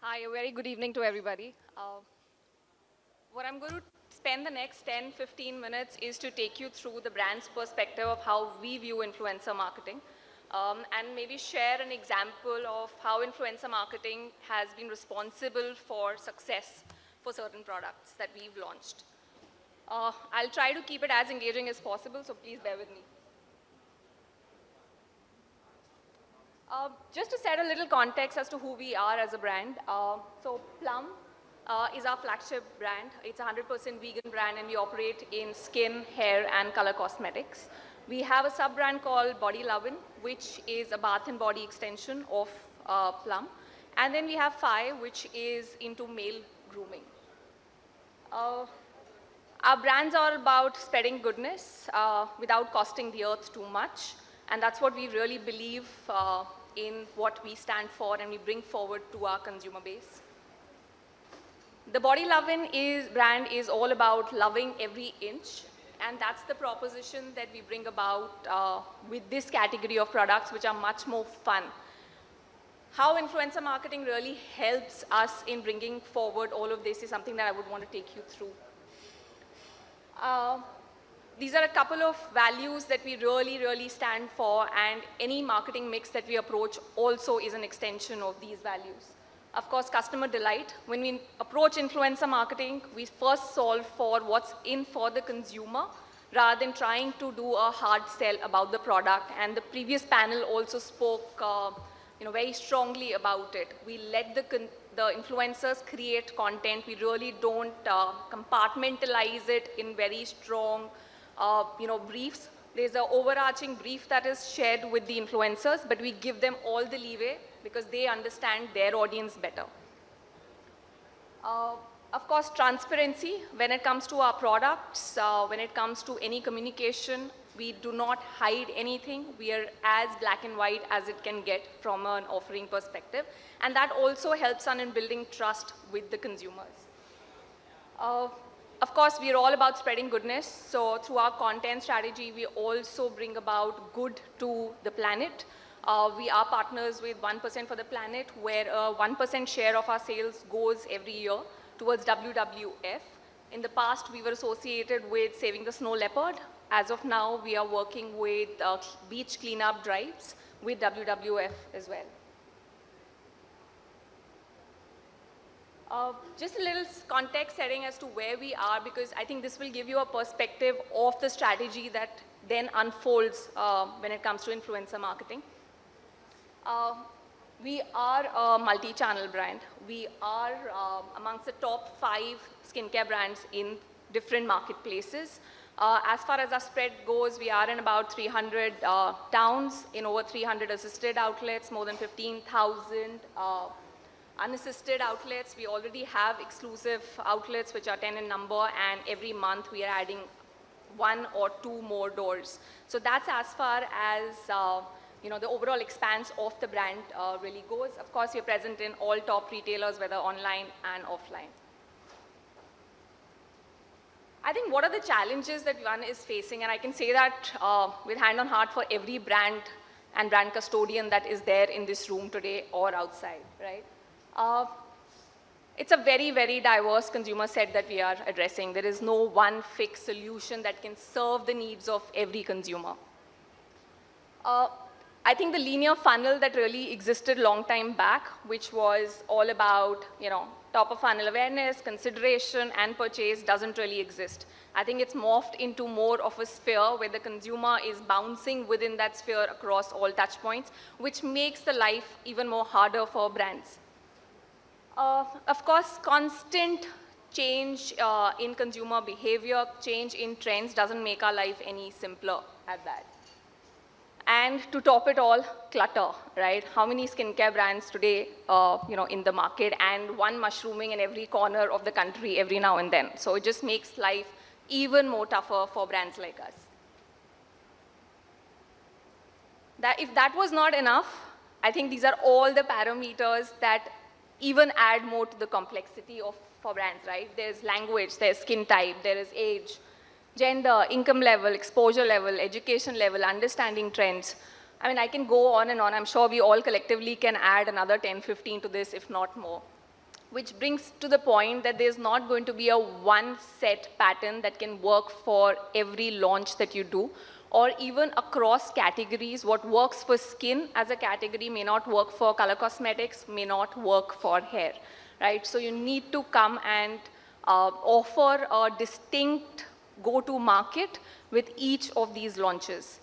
Hi, a very good evening to everybody. Uh, what I'm going to spend the next 10, 15 minutes is to take you through the brand's perspective of how we view influencer marketing um, and maybe share an example of how influencer marketing has been responsible for success for certain products that we've launched. Uh, I'll try to keep it as engaging as possible, so please bear with me. Uh, just to set a little context as to who we are as a brand. Uh, so Plum uh, is our flagship brand. It's a 100% vegan brand and we operate in skin, hair and color cosmetics. We have a sub-brand called Body Lovin', which is a bath and body extension of uh, Plum. And then we have Phy, which is into male grooming. Uh, our brands are about spreading goodness uh, without costing the earth too much. And that's what we really believe in what we stand for and we bring forward to our consumer base. The Body Lovin' is, brand is all about loving every inch. And that's the proposition that we bring about uh, with this category of products, which are much more fun. How influencer marketing really helps us in bringing forward all of this is something that I would want to take you through. Uh, these are a couple of values that we really, really stand for, and any marketing mix that we approach also is an extension of these values. Of course, customer delight. When we approach influencer marketing, we first solve for what's in for the consumer rather than trying to do a hard sell about the product. And the previous panel also spoke uh, you know, very strongly about it. We let the, the influencers create content. We really don't uh, compartmentalize it in very strong uh, you know, briefs. There's an overarching brief that is shared with the influencers, but we give them all the leeway because they understand their audience better. Uh, of course, transparency when it comes to our products, uh, when it comes to any communication, we do not hide anything. We are as black and white as it can get from an offering perspective. And that also helps us in building trust with the consumers. Uh, of course, we're all about spreading goodness. So through our content strategy, we also bring about good to the planet. Uh, we are partners with 1% for the Planet, where a 1% share of our sales goes every year towards WWF. In the past, we were associated with Saving the Snow Leopard. As of now, we are working with uh, beach cleanup drives with WWF as well. Uh, just a little context setting as to where we are because I think this will give you a perspective of the strategy that then unfolds uh, when it comes to influencer marketing. Uh, we are a multi-channel brand. We are uh, amongst the top five skincare brands in different marketplaces. Uh, as far as our spread goes, we are in about 300 uh, towns, in over 300 assisted outlets, more than 15,000 unassisted outlets. We already have exclusive outlets which are 10 in number and every month we are adding one or two more doors. So that's as far as uh, you know, the overall expanse of the brand uh, really goes. Of course, we're present in all top retailers, whether online and offline. I think what are the challenges that one is facing, and I can say that uh, with hand on heart for every brand and brand custodian that is there in this room today or outside, right? Uh, it's a very, very diverse consumer set that we are addressing. There is no one fixed solution that can serve the needs of every consumer. Uh, I think the linear funnel that really existed long time back, which was all about, you know, top of funnel awareness, consideration, and purchase doesn't really exist. I think it's morphed into more of a sphere where the consumer is bouncing within that sphere across all touch points, which makes the life even more harder for brands. Uh, of course, constant change uh, in consumer behavior, change in trends doesn't make our life any simpler at that. And to top it all, clutter, right? How many skincare brands today, uh, you know, in the market and one mushrooming in every corner of the country every now and then. So it just makes life even more tougher for brands like us. That if that was not enough, I think these are all the parameters that even add more to the complexity of for brands, right? There's language, there's skin type, there is age, gender, income level, exposure level, education level, understanding trends. I mean, I can go on and on. I'm sure we all collectively can add another 10, 15 to this, if not more. which brings to the point that there's not going to be a one set pattern that can work for every launch that you do or even across categories. What works for skin as a category may not work for color cosmetics, may not work for hair, right? So you need to come and uh, offer a distinct go-to market with each of these launches.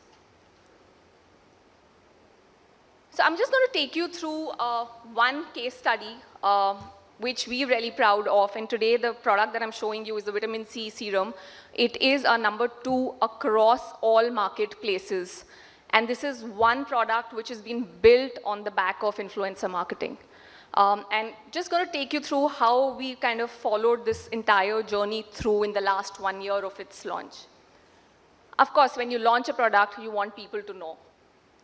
So I'm just going to take you through uh, one case study uh, which we're really proud of. And today, the product that I'm showing you is the vitamin C serum. It is a number two across all marketplaces. And this is one product which has been built on the back of influencer marketing. Um, and just going to take you through how we kind of followed this entire journey through in the last one year of its launch. Of course, when you launch a product, you want people to know,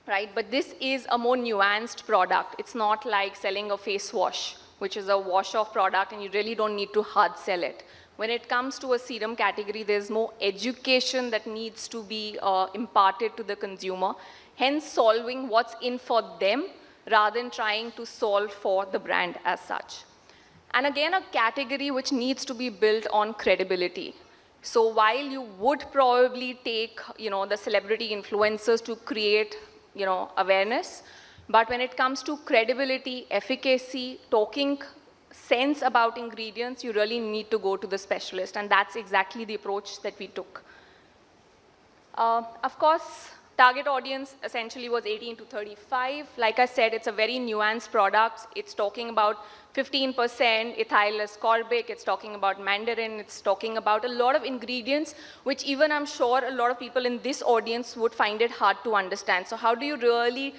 right? But this is a more nuanced product. It's not like selling a face wash which is a wash-off product, and you really don't need to hard sell it. When it comes to a serum category, there's more education that needs to be uh, imparted to the consumer, hence solving what's in for them rather than trying to solve for the brand as such. And again, a category which needs to be built on credibility. So while you would probably take, you know, the celebrity influencers to create, you know, awareness, but when it comes to credibility, efficacy, talking sense about ingredients, you really need to go to the specialist. And that's exactly the approach that we took. Uh, of course, target audience essentially was 18 to 35. Like I said, it's a very nuanced product. It's talking about 15% ethyl ascorbic. It's talking about mandarin. It's talking about a lot of ingredients, which even I'm sure a lot of people in this audience would find it hard to understand. So how do you really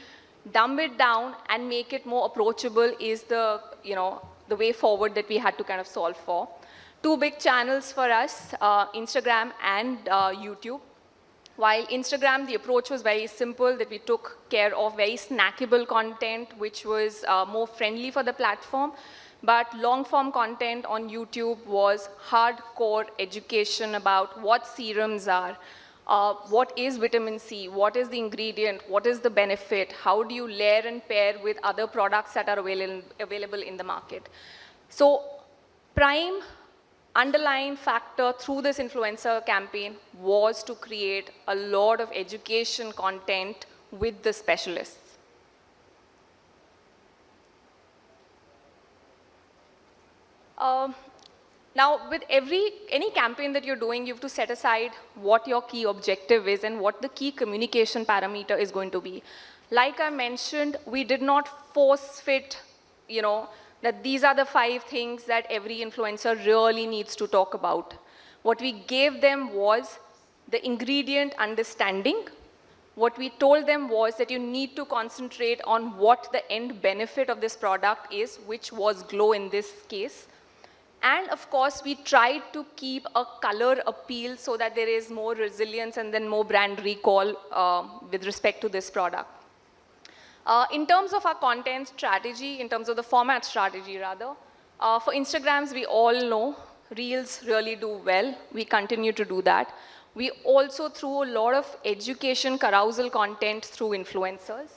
dumb it down and make it more approachable is the, you know, the way forward that we had to kind of solve for. Two big channels for us, uh, Instagram and uh, YouTube. While Instagram, the approach was very simple, that we took care of very snackable content, which was uh, more friendly for the platform. But long-form content on YouTube was hardcore education about what serums are, uh, what is vitamin C, what is the ingredient, what is the benefit, how do you layer and pair with other products that are avail available in the market. So prime underlying factor through this influencer campaign was to create a lot of education content with the specialists. Um, now, with every, any campaign that you're doing, you have to set aside what your key objective is and what the key communication parameter is going to be. Like I mentioned, we did not force fit, you know, that these are the five things that every influencer really needs to talk about. What we gave them was the ingredient understanding. What we told them was that you need to concentrate on what the end benefit of this product is, which was glow in this case. And of course, we tried to keep a color appeal so that there is more resilience and then more brand recall uh, with respect to this product. Uh, in terms of our content strategy, in terms of the format strategy rather, uh, for Instagrams, we all know Reels really do well. We continue to do that. We also threw a lot of education carousel content through influencers.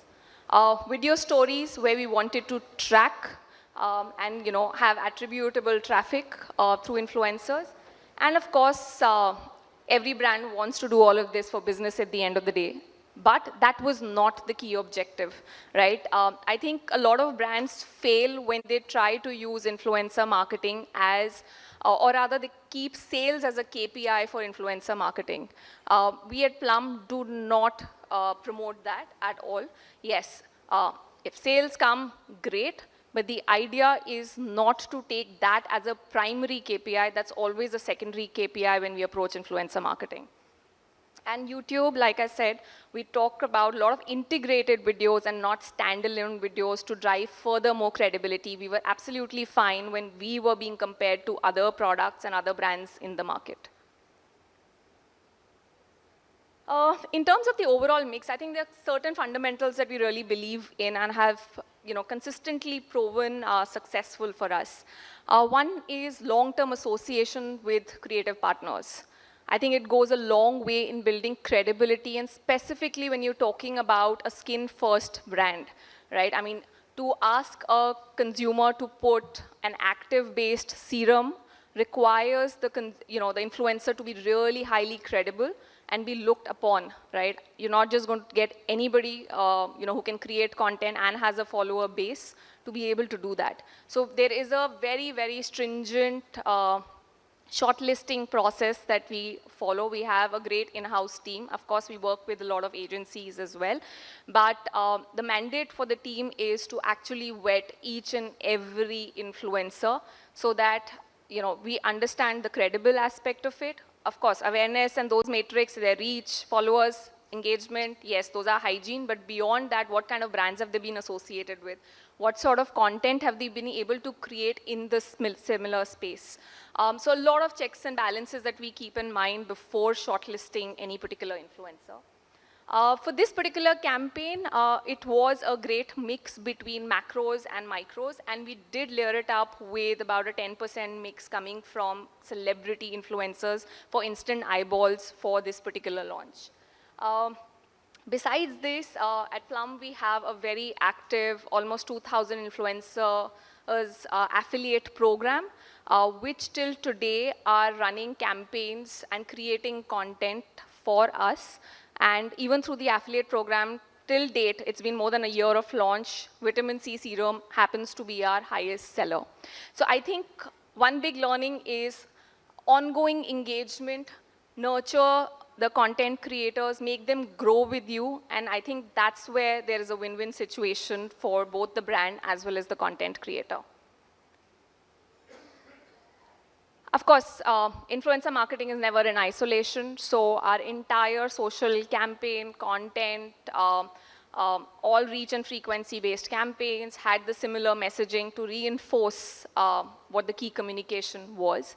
Uh, video stories where we wanted to track um, and you know, have attributable traffic uh, through influencers. And of course, uh, every brand wants to do all of this for business at the end of the day. But that was not the key objective, right? Um, I think a lot of brands fail when they try to use influencer marketing as, uh, or rather they keep sales as a KPI for influencer marketing. Uh, we at Plum do not uh, promote that at all. Yes, uh, if sales come, great. But the idea is not to take that as a primary KPI. That's always a secondary KPI when we approach influencer marketing. And YouTube, like I said, we talk about a lot of integrated videos and not standalone videos to drive further more credibility. We were absolutely fine when we were being compared to other products and other brands in the market. Uh, in terms of the overall mix, I think there are certain fundamentals that we really believe in and have you know, consistently proven uh, successful for us. Uh, one is long-term association with creative partners. I think it goes a long way in building credibility and specifically when you're talking about a skin-first brand, right? I mean, to ask a consumer to put an active-based serum requires the, you know, the influencer to be really highly credible and be looked upon, right? You're not just going to get anybody, uh, you know, who can create content and has a follower base to be able to do that. So there is a very, very stringent uh, shortlisting process that we follow. We have a great in-house team. Of course, we work with a lot of agencies as well. But um, the mandate for the team is to actually vet each and every influencer so that you know, we understand the credible aspect of it. Of course, awareness and those metrics, their reach, followers, engagement, yes, those are hygiene, but beyond that, what kind of brands have they been associated with? What sort of content have they been able to create in this similar space? Um, so a lot of checks and balances that we keep in mind before shortlisting any particular influencer. Uh, for this particular campaign, uh, it was a great mix between macros and micros, and we did layer it up with about a 10% mix coming from celebrity influencers for instant eyeballs for this particular launch. Um, besides this, uh, at Plum, we have a very active, almost 2,000 influencers uh, affiliate program, uh, which till today are running campaigns and creating content for us. And even through the affiliate program, till date, it's been more than a year of launch, vitamin C serum happens to be our highest seller. So I think one big learning is ongoing engagement, nurture the content creators, make them grow with you, and I think that's where there is a win-win situation for both the brand as well as the content creator. Of course, uh, influencer marketing is never in isolation, so our entire social campaign, content, um, um, all reach and frequency-based campaigns had the similar messaging to reinforce uh, what the key communication was.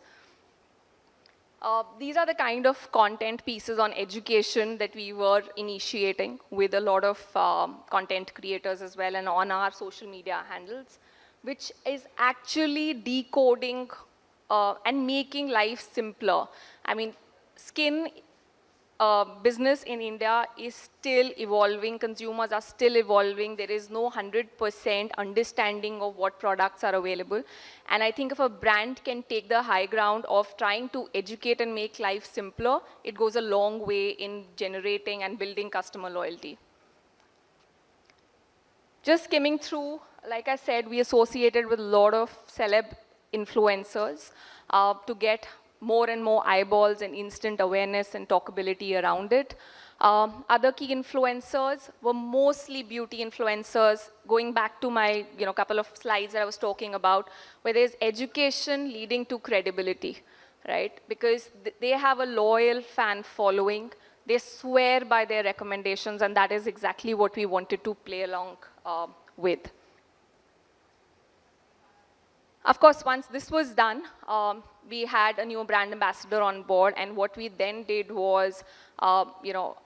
Uh, these are the kind of content pieces on education that we were initiating with a lot of um, content creators as well and on our social media handles, which is actually decoding uh, and making life simpler. I mean, skin uh, business in India is still evolving. Consumers are still evolving. There is no 100% understanding of what products are available. And I think if a brand can take the high ground of trying to educate and make life simpler, it goes a long way in generating and building customer loyalty. Just skimming through, like I said, we associated with a lot of celeb influencers uh, to get more and more eyeballs and instant awareness and talkability around it. Um, other key influencers were mostly beauty influencers, going back to my you know, couple of slides that I was talking about, where there's education leading to credibility, right? Because th they have a loyal fan following. They swear by their recommendations, and that is exactly what we wanted to play along uh, with. Of course, once this was done, um, we had a new brand ambassador on board, and what we then did was, uh, you know,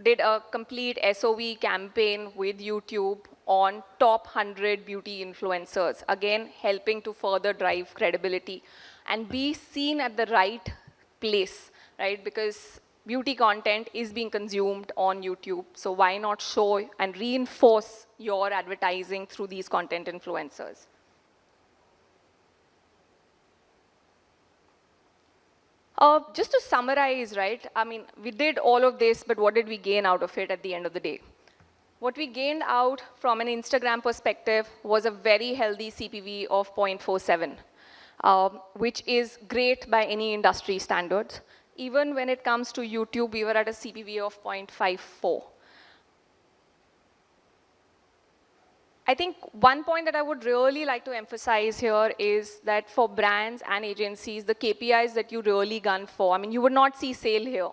did a complete SOV campaign with YouTube on top 100 beauty influencers, again, helping to further drive credibility and be seen at the right place, right? Because beauty content is being consumed on YouTube, so why not show and reinforce your advertising through these content influencers? Uh, just to summarize, right, I mean, we did all of this, but what did we gain out of it at the end of the day? What we gained out from an Instagram perspective was a very healthy CPV of 0.47, um, which is great by any industry standards. Even when it comes to YouTube, we were at a CPV of 0.54. I think one point that I would really like to emphasize here is that for brands and agencies, the KPIs that you really gun for, I mean, you would not see sale here,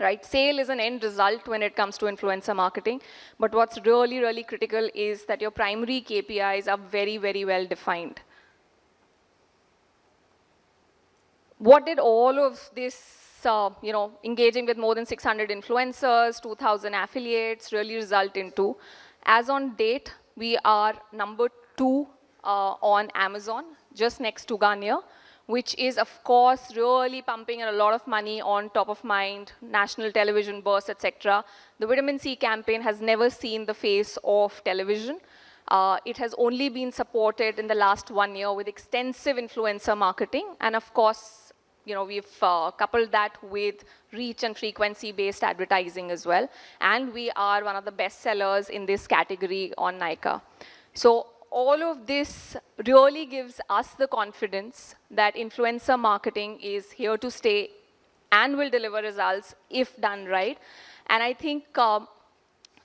right? Sale is an end result when it comes to influencer marketing. But what's really, really critical is that your primary KPIs are very, very well defined. What did all of this, uh, you know, engaging with more than 600 influencers, 2,000 affiliates really result into? As on date, we are number two uh, on Amazon, just next to Garnier, which is, of course, really pumping a lot of money on top of mind, national television bursts, etc. The vitamin C campaign has never seen the face of television. Uh, it has only been supported in the last one year with extensive influencer marketing. And of course, you know, we've uh, coupled that with reach and frequency-based advertising as well. And we are one of the best sellers in this category on Nykaa. So all of this really gives us the confidence that influencer marketing is here to stay and will deliver results if done right. And I think um,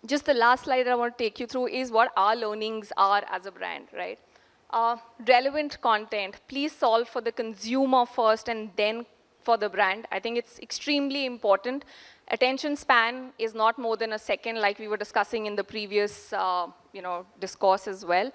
just the last slide I want to take you through is what our learnings are as a brand, right? Uh, relevant content, please solve for the consumer first and then for the brand. I think it's extremely important. Attention span is not more than a second like we were discussing in the previous uh, you know, discourse as well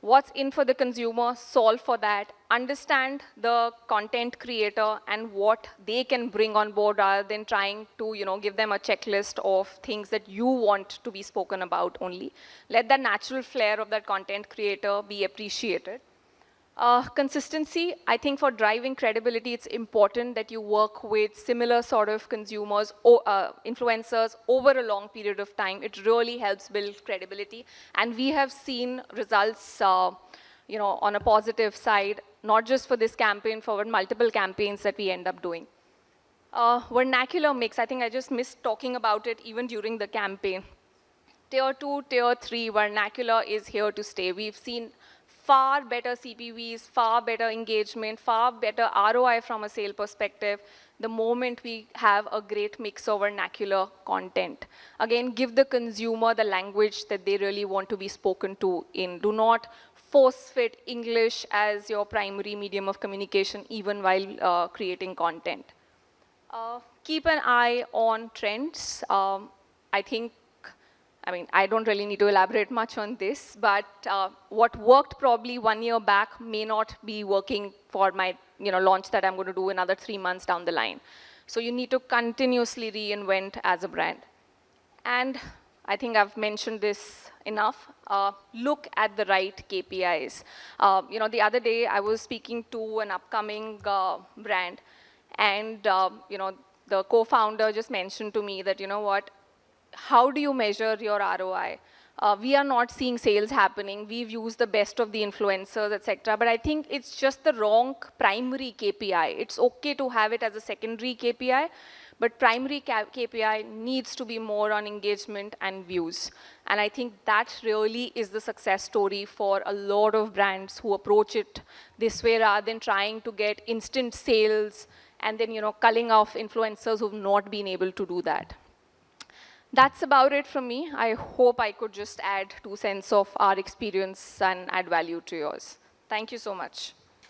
what's in for the consumer, solve for that, understand the content creator and what they can bring on board rather than trying to you know, give them a checklist of things that you want to be spoken about only. Let the natural flair of that content creator be appreciated. Uh, consistency, I think for driving credibility, it's important that you work with similar sort of consumers or uh, influencers over a long period of time. It really helps build credibility. And we have seen results, uh, you know, on a positive side, not just for this campaign, for multiple campaigns that we end up doing. Uh, vernacular mix, I think I just missed talking about it even during the campaign. Tier 2, Tier 3 vernacular is here to stay. We've seen far better CPVs, far better engagement, far better ROI from a sale perspective the moment we have a great mix of vernacular content. Again, give the consumer the language that they really want to be spoken to in. Do not force fit English as your primary medium of communication even while uh, creating content. Uh, keep an eye on trends. Um, I think I mean, I don't really need to elaborate much on this, but uh, what worked probably one year back may not be working for my you know, launch that I'm going to do another three months down the line. So you need to continuously reinvent as a brand. And I think I've mentioned this enough. Uh, look at the right KPIs. Uh, you know, the other day I was speaking to an upcoming uh, brand, and um, you know, the co-founder just mentioned to me that you know what, how do you measure your ROI? Uh, we are not seeing sales happening. We've used the best of the influencers, etc. But I think it's just the wrong primary KPI. It's okay to have it as a secondary KPI, but primary KPI needs to be more on engagement and views. And I think that really is the success story for a lot of brands who approach it this way rather than trying to get instant sales and then, you know, culling off influencers who've not been able to do that that's about it from me. I hope I could just add two cents of our experience and add value to yours. Thank you so much.